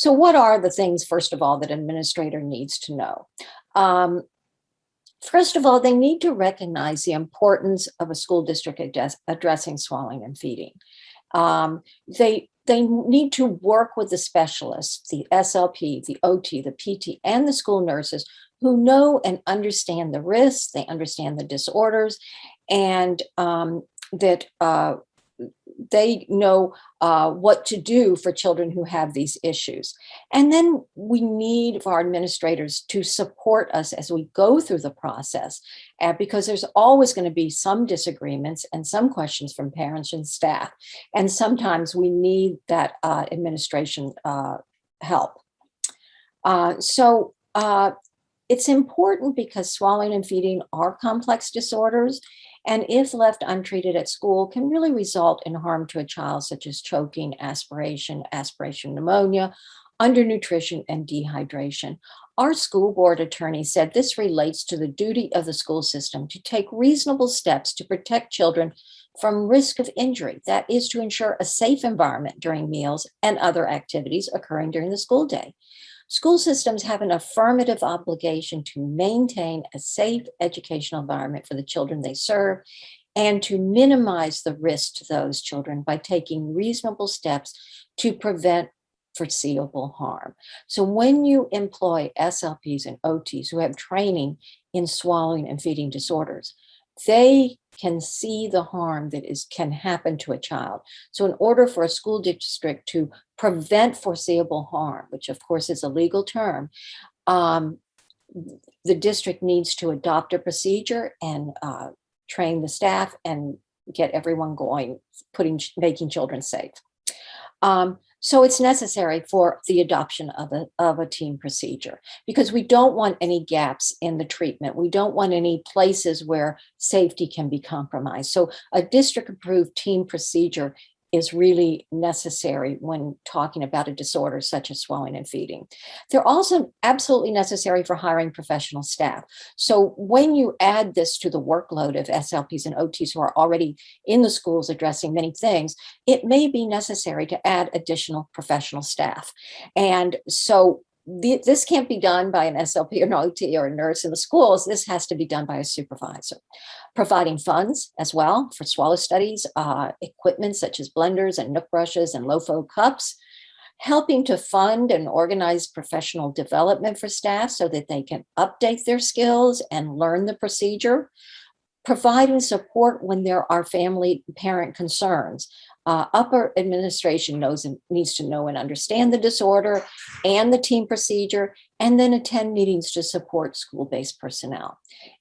So what are the things, first of all, that administrator needs to know? Um, First of all, they need to recognize the importance of a school district address, addressing swallowing and feeding. Um, they, they need to work with the specialists, the SLP, the OT, the PT, and the school nurses who know and understand the risks, they understand the disorders, and um, that uh, they know uh, what to do for children who have these issues. And then we need our administrators to support us as we go through the process, uh, because there's always going to be some disagreements and some questions from parents and staff. And sometimes we need that uh, administration uh, help. Uh, so uh, it's important because swallowing and feeding are complex disorders and if left untreated at school can really result in harm to a child such as choking, aspiration, aspiration pneumonia, undernutrition, and dehydration. Our school board attorney said this relates to the duty of the school system to take reasonable steps to protect children from risk of injury. That is to ensure a safe environment during meals and other activities occurring during the school day. School systems have an affirmative obligation to maintain a safe educational environment for the children they serve and to minimize the risk to those children by taking reasonable steps to prevent foreseeable harm. So when you employ SLPs and OTs who have training in swallowing and feeding disorders, they can see the harm that is can happen to a child. So in order for a school district to prevent foreseeable harm, which of course is a legal term, um, the district needs to adopt a procedure and uh, train the staff and get everyone going, putting making children safe. Um, so it's necessary for the adoption of a, of a team procedure because we don't want any gaps in the treatment. We don't want any places where safety can be compromised. So a district approved team procedure is really necessary when talking about a disorder such as swallowing and feeding. They're also absolutely necessary for hiring professional staff. So when you add this to the workload of SLPs and OTs who are already in the schools addressing many things, it may be necessary to add additional professional staff. And so this can't be done by an SLP or an OT or a nurse in the schools. This has to be done by a supervisor. Providing funds as well for swallow studies, uh, equipment such as blenders and NUK brushes and low-flow cups, helping to fund and organize professional development for staff so that they can update their skills and learn the procedure, providing support when there are family parent concerns, uh, upper administration knows and needs to know and understand the disorder and the team procedure, and then attend meetings to support school-based personnel.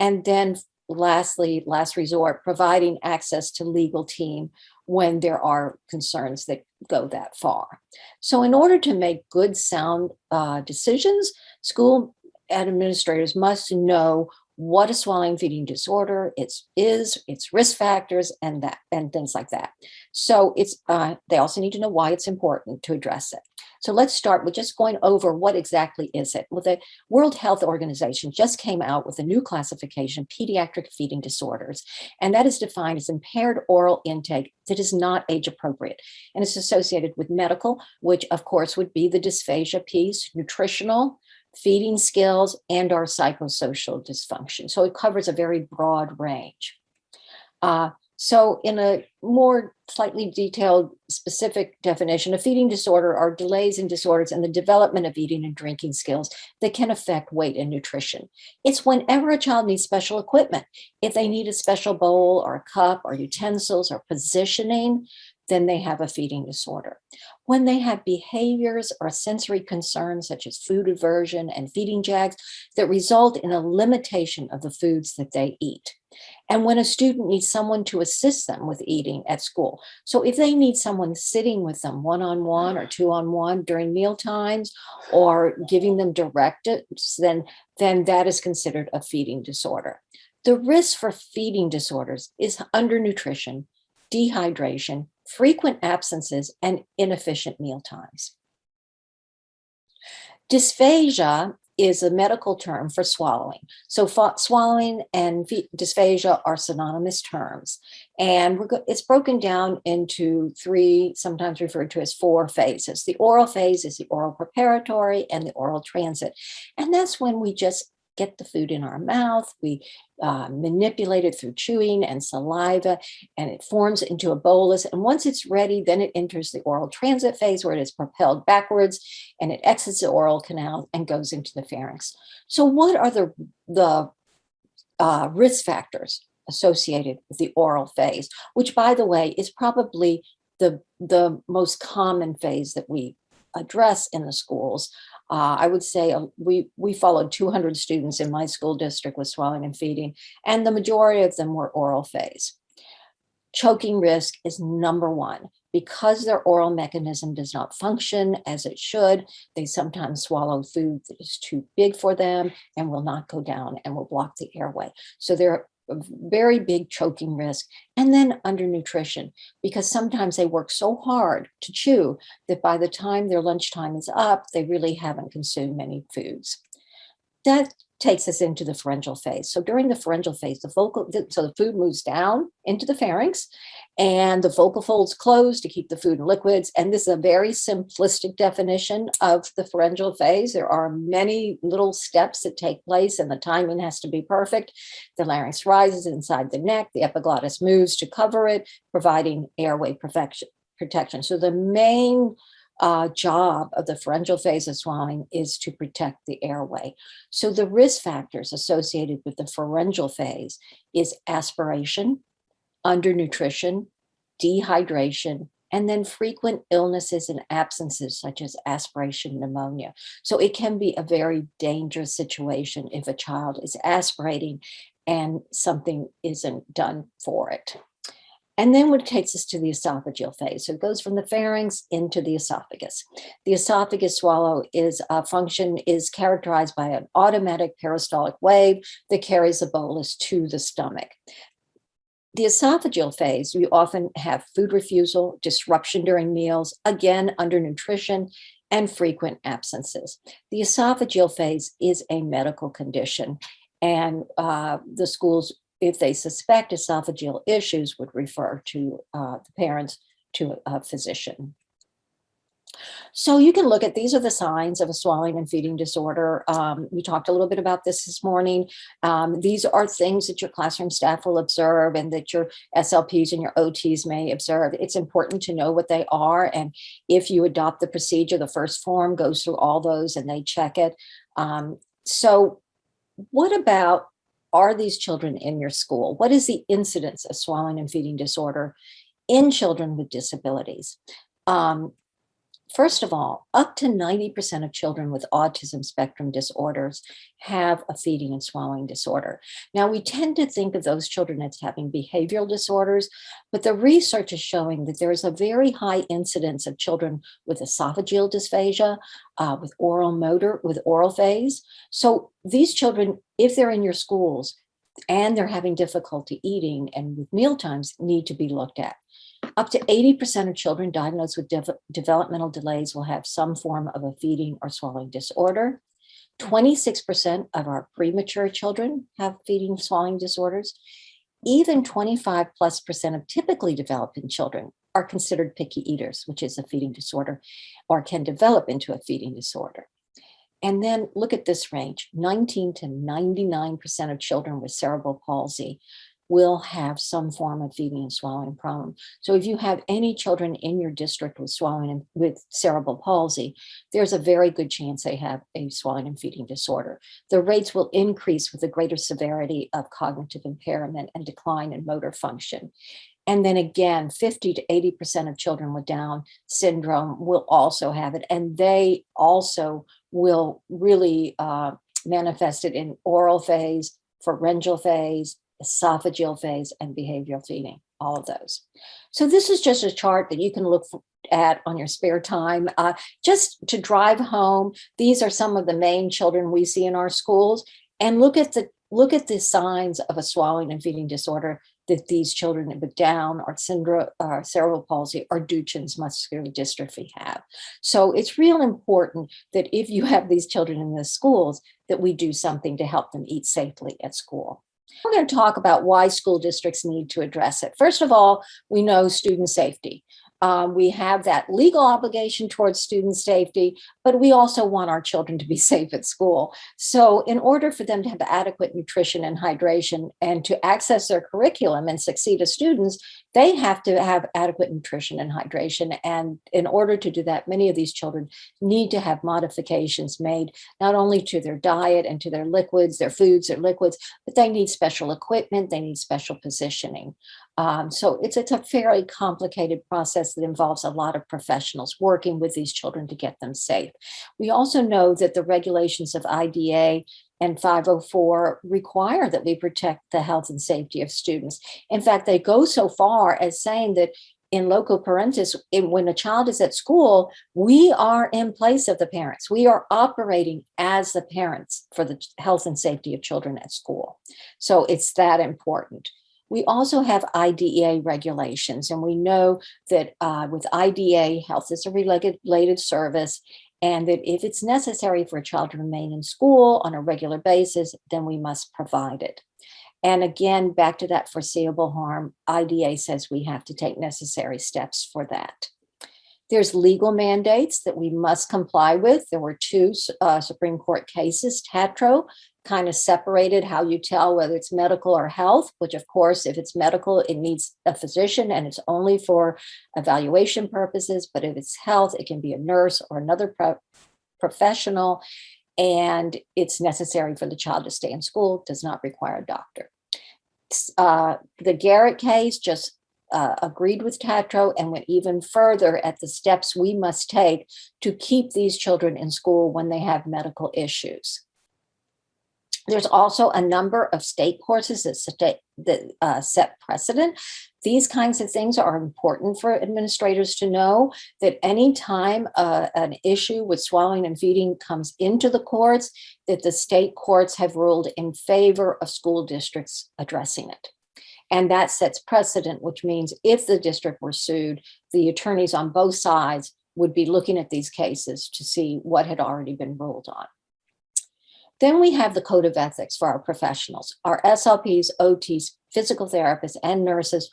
And then lastly, last resort, providing access to legal team when there are concerns that go that far. So in order to make good sound uh, decisions, school administrators must know what a swallowing feeding disorder it's is, its risk factors, and that and things like that. So it's uh, they also need to know why it's important to address it. So let's start with just going over what exactly is it. Well, the World Health Organization just came out with a new classification, pediatric feeding disorders, and that is defined as impaired oral intake that is not age appropriate. And it's associated with medical, which of course would be the dysphagia piece, nutritional, feeding skills, and our psychosocial dysfunction. So it covers a very broad range. Uh, so in a more slightly detailed specific definition, a feeding disorder are delays and disorders in the development of eating and drinking skills that can affect weight and nutrition. It's whenever a child needs special equipment, if they need a special bowl or a cup or utensils or positioning, then they have a feeding disorder. When they have behaviors or sensory concerns such as food aversion and feeding jags that result in a limitation of the foods that they eat. And when a student needs someone to assist them with eating at school. So if they need someone sitting with them one-on-one -on -one or two-on-one -on -one during meal times or giving them directives, then, then that is considered a feeding disorder. The risk for feeding disorders is undernutrition, dehydration, frequent absences, and inefficient meal times. Dysphagia is a medical term for swallowing. So swallowing and dysphagia are synonymous terms. And it's broken down into three, sometimes referred to as four phases. The oral phase is the oral preparatory and the oral transit. And that's when we just get the food in our mouth, we uh, manipulate it through chewing and saliva, and it forms into a bolus. And once it's ready, then it enters the oral transit phase where it is propelled backwards and it exits the oral canal and goes into the pharynx. So what are the, the uh, risk factors associated with the oral phase, which by the way, is probably the, the most common phase that we address in the schools. Uh, I would say uh, we, we followed 200 students in my school district with swallowing and feeding, and the majority of them were oral phase. Choking risk is number one. Because their oral mechanism does not function as it should, they sometimes swallow food that is too big for them and will not go down and will block the airway. So they're very big choking risk and then undernutrition because sometimes they work so hard to chew that by the time their lunchtime is up they really haven't consumed many foods that takes us into the pharyngeal phase. So during the pharyngeal phase, the vocal, so the food moves down into the pharynx and the vocal folds close to keep the food and liquids. And this is a very simplistic definition of the pharyngeal phase. There are many little steps that take place and the timing has to be perfect. The larynx rises inside the neck, the epiglottis moves to cover it, providing airway protection. So the main uh, job of the pharyngeal phase of swallowing is to protect the airway. So the risk factors associated with the pharyngeal phase is aspiration, undernutrition, dehydration, and then frequent illnesses and absences such as aspiration pneumonia. So it can be a very dangerous situation if a child is aspirating and something isn't done for it. And then what takes us to the esophageal phase. So it goes from the pharynx into the esophagus. The esophagus swallow is a function is characterized by an automatic peristaltic wave that carries the bolus to the stomach. The esophageal phase, we often have food refusal, disruption during meals, again, undernutrition, and frequent absences. The esophageal phase is a medical condition and uh, the schools if they suspect esophageal issues, would refer to uh, the parents to a physician. So you can look at, these are the signs of a swallowing and feeding disorder. Um, we talked a little bit about this this morning. Um, these are things that your classroom staff will observe and that your SLPs and your OTs may observe. It's important to know what they are. And if you adopt the procedure, the first form goes through all those and they check it. Um, so what about are these children in your school? What is the incidence of swallowing and feeding disorder in children with disabilities? Um, First of all, up to 90% of children with autism spectrum disorders have a feeding and swallowing disorder. Now, we tend to think of those children as having behavioral disorders, but the research is showing that there is a very high incidence of children with esophageal dysphagia, uh, with oral motor, with oral phase. So these children, if they're in your schools and they're having difficulty eating and with meal times, need to be looked at. Up to 80% of children diagnosed with de developmental delays will have some form of a feeding or swallowing disorder. 26% of our premature children have feeding and swallowing disorders. Even 25 plus percent of typically developing children are considered picky eaters, which is a feeding disorder, or can develop into a feeding disorder. And then look at this range, 19 to 99% of children with cerebral palsy will have some form of feeding and swallowing problem. So if you have any children in your district with swallowing and with cerebral palsy, there's a very good chance they have a swallowing and feeding disorder. The rates will increase with the greater severity of cognitive impairment and decline in motor function. And then again, 50 to 80% of children with Down syndrome will also have it. And they also will really uh, manifest it in oral phase, pharyngeal phase, esophageal phase, and behavioral feeding, all of those. So this is just a chart that you can look at on your spare time. Uh, just to drive home, these are some of the main children we see in our schools, and look at the look at the signs of a swallowing and feeding disorder that these children with Down or syndrome, uh, cerebral palsy or Duchenne's muscular dystrophy have. So it's real important that if you have these children in the schools, that we do something to help them eat safely at school. We're going to talk about why school districts need to address it. First of all, we know student safety. Um, we have that legal obligation towards student safety, but we also want our children to be safe at school. So in order for them to have adequate nutrition and hydration and to access their curriculum and succeed as students, they have to have adequate nutrition and hydration. And in order to do that, many of these children need to have modifications made not only to their diet and to their liquids, their foods, their liquids, but they need special equipment, they need special positioning. Um, so it's, it's a fairly complicated process that involves a lot of professionals working with these children to get them safe. We also know that the regulations of IDEA and 504 require that we protect the health and safety of students. In fact, they go so far as saying that in loco parentis, in, when a child is at school, we are in place of the parents. We are operating as the parents for the health and safety of children at school. So it's that important. We also have IDEA regulations, and we know that uh, with IDEA, health is a related service, and that if it's necessary for a child to remain in school on a regular basis, then we must provide it. And again, back to that foreseeable harm, IDEA says we have to take necessary steps for that. There's legal mandates that we must comply with. There were two uh, Supreme Court cases, Tatro kind of separated how you tell whether it's medical or health, which of course, if it's medical, it needs a physician and it's only for evaluation purposes. But if it's health, it can be a nurse or another pro professional. And it's necessary for the child to stay in school, does not require a doctor. Uh, the Garrett case just uh, agreed with Tatro and went even further at the steps we must take to keep these children in school when they have medical issues. There's also a number of state courses that, state, that uh, set precedent. These kinds of things are important for administrators to know that anytime uh, an issue with swallowing and feeding comes into the courts, that the state courts have ruled in favor of school districts addressing it. And that sets precedent, which means if the district were sued, the attorneys on both sides would be looking at these cases to see what had already been ruled on. Then we have the code of ethics for our professionals. Our SLPs, OTs, physical therapists, and nurses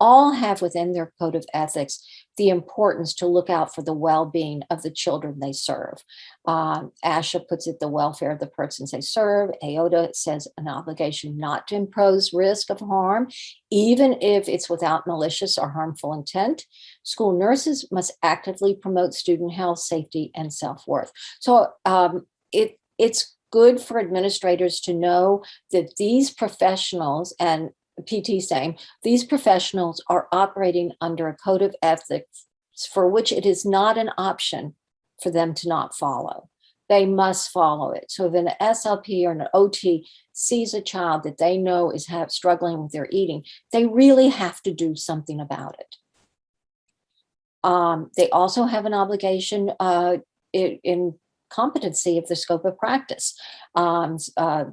all have within their code of ethics the importance to look out for the well-being of the children they serve. Um, ASHA puts it the welfare of the persons they serve. AOTA says an obligation not to impose risk of harm, even if it's without malicious or harmful intent. School nurses must actively promote student health, safety, and self-worth. So um, it, it's good for administrators to know that these professionals and PT saying these professionals are operating under a code of ethics for which it is not an option for them to not follow. They must follow it. So if an SLP or an OT sees a child that they know is have, struggling with their eating, they really have to do something about it. Um, they also have an obligation uh, in, in competency of the scope of practice. Um, uh,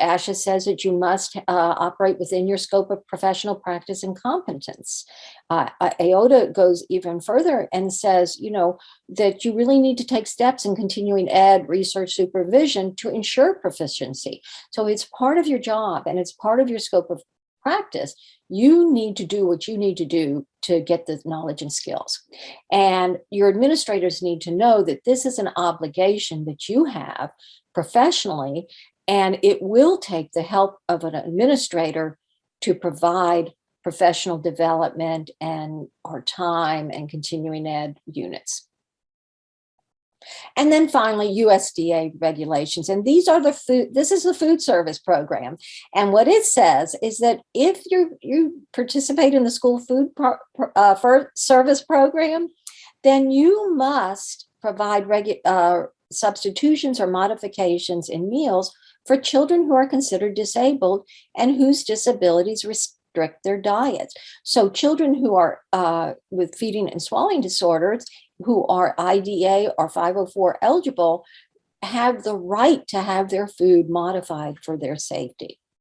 ASHA says that you must uh, operate within your scope of professional practice and competence. Uh, AOTA goes even further and says, you know, that you really need to take steps in continuing ed research supervision to ensure proficiency. So it's part of your job and it's part of your scope of practice, you need to do what you need to do to get the knowledge and skills. And your administrators need to know that this is an obligation that you have professionally, and it will take the help of an administrator to provide professional development and our time and continuing ed units. And then finally, USDA regulations. And these are the food, this is the food service program. And what it says is that if you you participate in the school food pro, uh, service program, then you must provide regu uh, substitutions or modifications in meals for children who are considered disabled and whose disabilities restrict their diets. So children who are uh, with feeding and swallowing disorders who are IDEA or 504 eligible have the right to have their food modified for their safety.